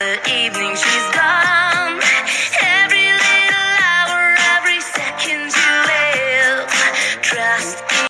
The evening she's gone. Every little hour, every second you live. Trust me.